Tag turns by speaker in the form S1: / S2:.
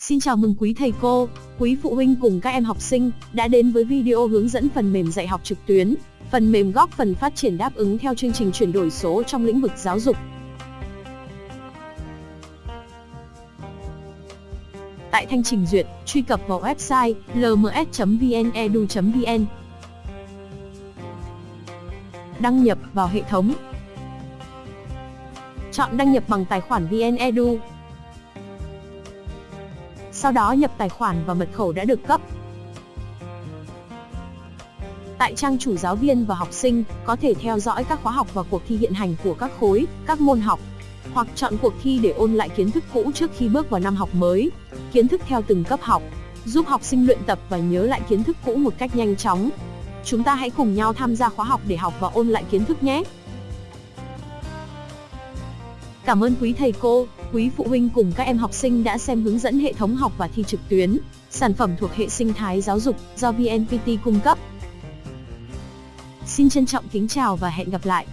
S1: Xin chào mừng quý thầy cô, quý phụ huynh cùng các em học sinh đã đến với video hướng dẫn phần mềm dạy học trực tuyến. Phần mềm góp phần phát triển đáp ứng theo chương trình chuyển đổi số trong lĩnh vực giáo dục. Tại thanh trình duyệt, truy cập vào website lms.vnedu.vn. Đăng nhập vào hệ thống. Chọn đăng nhập bằng tài khoản VnEdu. Sau đó nhập tài khoản và mật khẩu đã được cấp. Tại trang chủ giáo viên và học sinh có thể theo dõi các khóa học và cuộc thi hiện hành của các khối, các môn học hoặc chọn cuộc thi để ôn lại kiến thức cũ trước khi bước vào năm học mới, kiến thức theo từng cấp học, giúp học sinh luyện tập và nhớ lại kiến thức cũ một cách nhanh chóng. Chúng ta hãy cùng nhau tham gia khóa học để học và ôn lại kiến thức nhé. Cảm ơn quý thầy cô, quý phụ huynh cùng các em học sinh đã xem hướng dẫn hệ thống học và thi trực tuyến, sản phẩm thuộc hệ sinh thái giáo dục do VNPT cung cấp. Xin trân trọng kính chào và hẹn gặp lại.